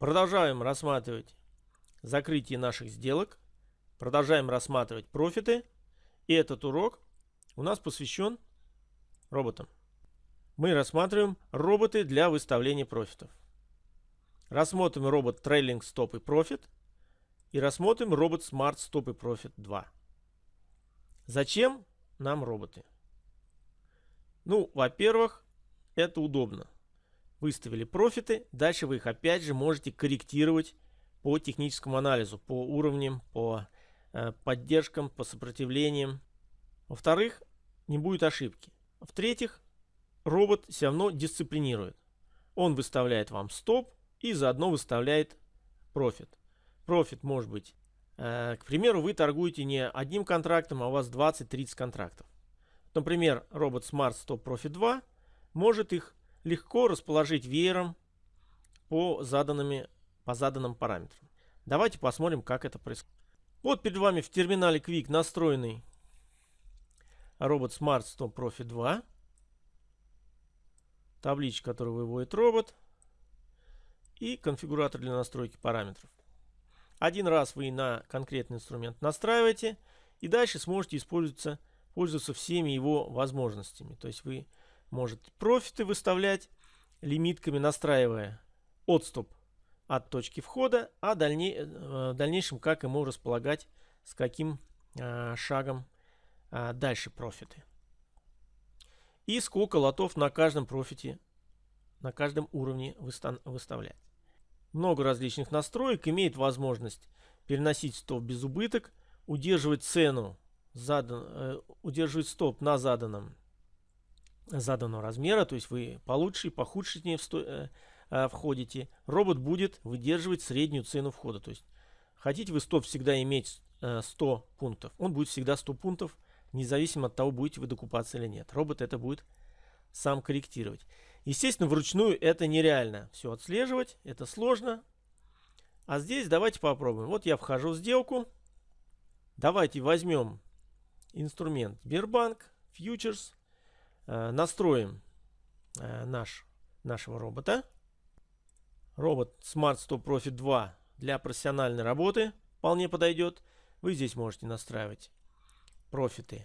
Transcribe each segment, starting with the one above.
Продолжаем рассматривать закрытие наших сделок. Продолжаем рассматривать профиты. И этот урок у нас посвящен роботам. Мы рассматриваем роботы для выставления профитов. Рассмотрим робот Trailing Stop и Profit. И рассмотрим робот Smart Stop и Profit 2. Зачем нам роботы? Ну, во-первых, это удобно. Выставили профиты, дальше вы их опять же можете корректировать по техническому анализу, по уровням, по э, поддержкам, по сопротивлениям. Во-вторых, не будет ошибки. В-третьих, робот все равно дисциплинирует. Он выставляет вам стоп и заодно выставляет профит. Профит может быть, э, к примеру, вы торгуете не одним контрактом, а у вас 20-30 контрактов. Например, робот Smart Stop Profit 2 может их легко расположить веером по, заданными, по заданным параметрам. Давайте посмотрим, как это происходит. Вот перед вами в терминале Quick настроенный робот Smart Stop Profit 2. Табличка, которую выводит робот. И конфигуратор для настройки параметров. Один раз вы на конкретный инструмент настраиваете. И дальше сможете использоваться, пользоваться всеми его возможностями. То есть вы можете профиты выставлять лимитками, настраивая отступ от точки входа, а дальней, э, в дальнейшем как ему располагать, с каким э, шагом э, дальше профиты. И сколько лотов на каждом профите, на каждом уровне выставлять. Много различных настроек, имеет возможность переносить стоп без убыток, удерживать цену, задан, э, удерживать стоп на заданном заданного размера, то есть вы по лучшей, по худшей в э, э, входите, робот будет выдерживать среднюю цену входа. То есть хотите вы стоп всегда иметь э, 100 пунктов, он будет всегда 100 пунктов, независимо от того, будете вы докупаться или нет. Робот это будет сам корректировать. Естественно, вручную это нереально все отслеживать, это сложно. А здесь давайте попробуем. Вот я вхожу в сделку. Давайте возьмем инструмент Сбербанк, Futures. Э, настроим э, наш, нашего робота. Робот Smart Stop Profit 2 для профессиональной работы вполне подойдет. Вы здесь можете настраивать профиты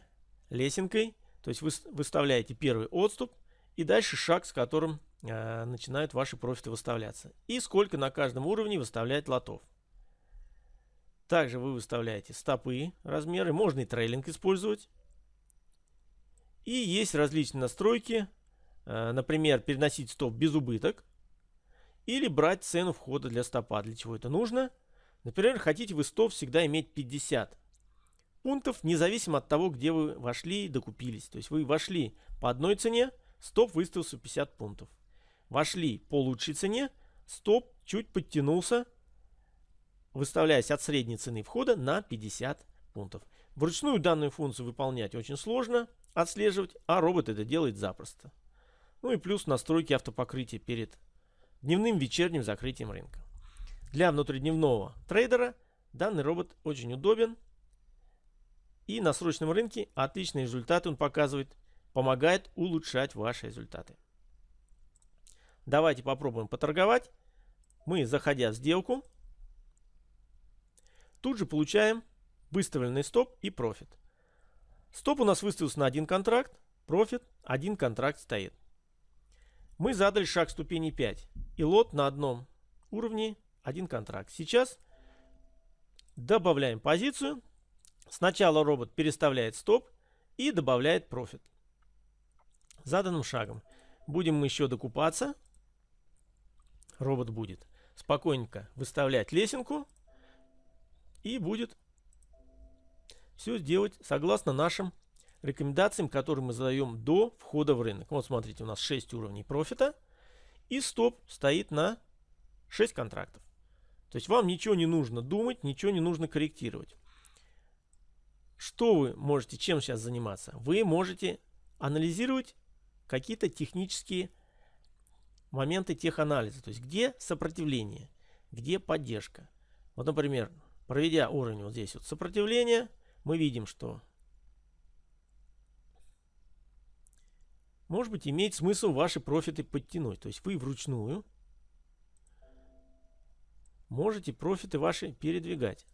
лесенкой. То есть вы выставляете первый отступ и дальше шаг, с которым э, начинают ваши профиты выставляться. И сколько на каждом уровне выставлять лотов. Также вы выставляете стопы, размеры. Можно и трейлинг использовать. И есть различные настройки, э, например, переносить стоп без убыток или брать цену входа для стопа. Для чего это нужно? Например, хотите вы стоп всегда иметь 50 пунктов, независимо от того, где вы вошли и докупились. То есть вы вошли по одной цене, стоп выставился 50 пунктов. Вошли по лучшей цене, стоп чуть подтянулся, выставляясь от средней цены входа на 50 пунктов. Вручную данную функцию выполнять очень сложно отслеживать, а робот это делает запросто. Ну и плюс настройки автопокрытия перед дневным вечерним закрытием рынка. Для внутридневного трейдера данный робот очень удобен. И на срочном рынке отличные результаты он показывает, помогает улучшать ваши результаты. Давайте попробуем поторговать. Мы, заходя в сделку, тут же получаем выставленный стоп и профит. Стоп у нас выставился на один контракт, профит, один контракт стоит. Мы задали шаг ступени 5 и лот на одном уровне, один контракт. Сейчас добавляем позицию. Сначала робот переставляет стоп и добавляет профит. Заданным шагом. Будем мы еще докупаться. Робот будет спокойненько выставлять лесенку и будет все сделать согласно нашим рекомендациям, которые мы задаем до входа в рынок. Вот смотрите, у нас 6 уровней профита. И стоп стоит на 6 контрактов. То есть вам ничего не нужно думать, ничего не нужно корректировать. Что вы можете, чем сейчас заниматься? Вы можете анализировать какие-то технические моменты теханализа. То есть где сопротивление, где поддержка. Вот, например, проведя уровень вот здесь вот сопротивления, мы видим, что может быть имеет смысл ваши профиты подтянуть. То есть вы вручную можете профиты ваши передвигать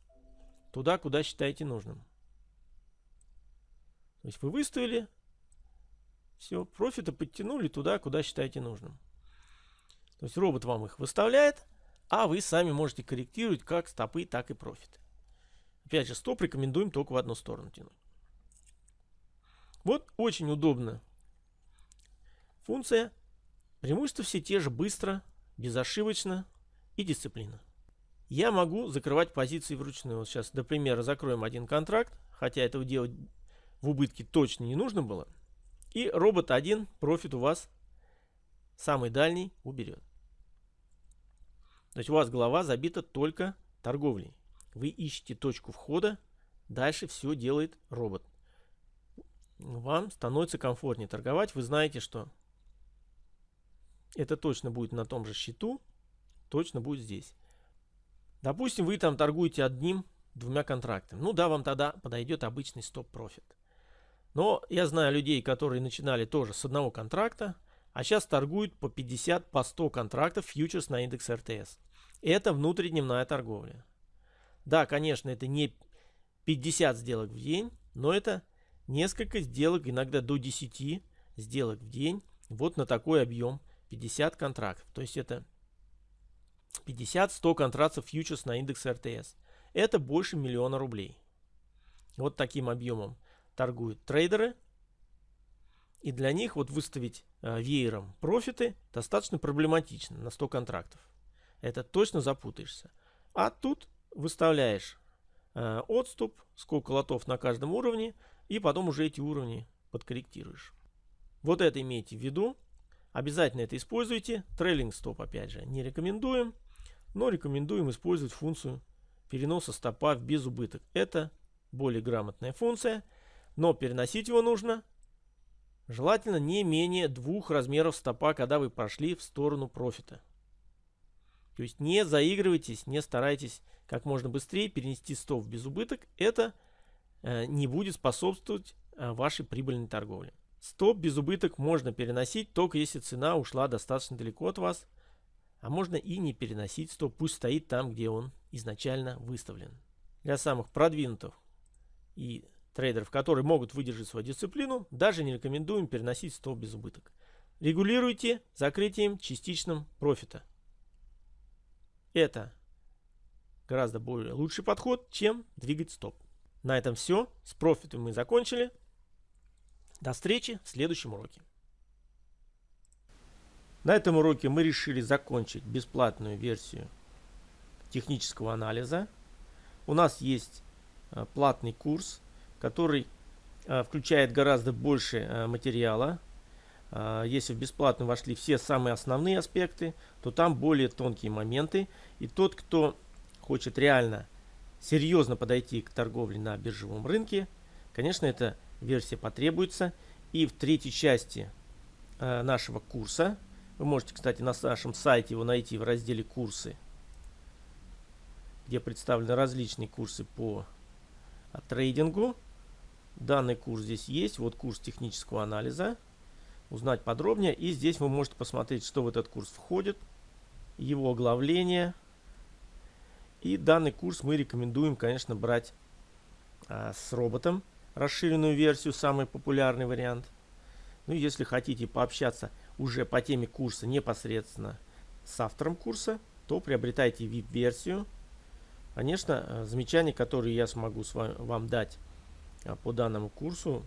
туда, куда считаете нужным. То есть вы выставили, все, профиты подтянули туда, куда считаете нужным. То есть робот вам их выставляет, а вы сами можете корректировать как стопы, так и профиты. Опять же, стоп рекомендуем только в одну сторону тянуть. Вот очень удобно. Функция. Преимущества все те же быстро, безошибочно и дисциплина. Я могу закрывать позиции вручную. Вот сейчас, для примера, закроем один контракт, хотя этого делать в убытке точно не нужно было. И робот один профит у вас самый дальний уберет. То есть у вас голова забита только торговлей. Вы ищете точку входа, дальше все делает робот. Вам становится комфортнее торговать. Вы знаете, что это точно будет на том же счету, точно будет здесь. Допустим, вы там торгуете одним, двумя контрактами. Ну да, вам тогда подойдет обычный стоп-профит. Но я знаю людей, которые начинали тоже с одного контракта, а сейчас торгуют по 50, по 100 контрактов фьючерс на индекс РТС. Это внутридневная торговля. Да, конечно, это не 50 сделок в день, но это несколько сделок, иногда до 10 сделок в день. Вот на такой объем 50 контрактов. То есть это 50-100 контрактов фьючерс на индекс РТС. Это больше миллиона рублей. Вот таким объемом торгуют трейдеры. И для них вот выставить э, веером профиты достаточно проблематично на 100 контрактов. Это точно запутаешься. А тут выставляешь э, отступ, сколько лотов на каждом уровне, и потом уже эти уровни подкорректируешь. Вот это имейте в виду. Обязательно это используйте. Трейлинг стоп опять же не рекомендуем, но рекомендуем использовать функцию переноса стопа в безубыток. Это более грамотная функция, но переносить его нужно желательно не менее двух размеров стопа, когда вы прошли в сторону профита. То есть не заигрывайтесь, не старайтесь как можно быстрее перенести стоп в безубыток. Это э, не будет способствовать э, вашей прибыльной торговле. Стоп без убыток можно переносить только если цена ушла достаточно далеко от вас. А можно и не переносить стоп, пусть стоит там, где он изначально выставлен. Для самых продвинутых и трейдеров, которые могут выдержать свою дисциплину, даже не рекомендуем переносить стоп без убыток. Регулируйте закрытием частичным профита. Это гораздо более лучший подход, чем двигать стоп. На этом все. С профитом мы закончили. До встречи в следующем уроке. На этом уроке мы решили закончить бесплатную версию технического анализа. У нас есть э, платный курс, который э, включает гораздо больше э, материала. Если в бесплатно вошли все самые основные аспекты, то там более тонкие моменты. И тот, кто хочет реально серьезно подойти к торговле на биржевом рынке, конечно, эта версия потребуется. И в третьей части нашего курса вы можете, кстати, на нашем сайте его найти в разделе «Курсы», где представлены различные курсы по а, трейдингу. Данный курс здесь есть. Вот курс технического анализа. Узнать подробнее. И здесь вы можете посмотреть, что в этот курс входит. Его оглавление. И данный курс мы рекомендуем, конечно, брать а, с роботом. Расширенную версию, самый популярный вариант. Ну, если хотите пообщаться уже по теме курса непосредственно с автором курса, то приобретайте VIP-версию. Конечно, э, замечания, которые я смогу с вами, вам дать э, по данному курсу,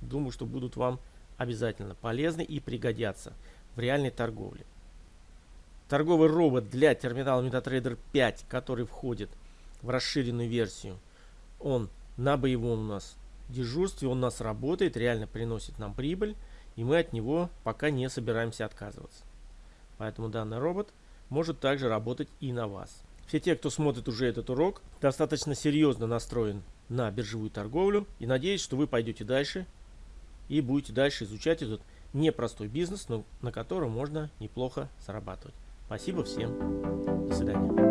думаю, что будут вам обязательно полезны и пригодятся в реальной торговле. Торговый робот для терминала MetaTrader 5, который входит в расширенную версию, он на боевом у нас дежурстве, он у нас работает, реально приносит нам прибыль и мы от него пока не собираемся отказываться. Поэтому данный робот может также работать и на вас. Все те, кто смотрит уже этот урок, достаточно серьезно настроен на биржевую торговлю и надеюсь, что вы пойдете дальше и будете дальше изучать этот непростой бизнес, но на котором можно неплохо зарабатывать. Спасибо всем. До свидания.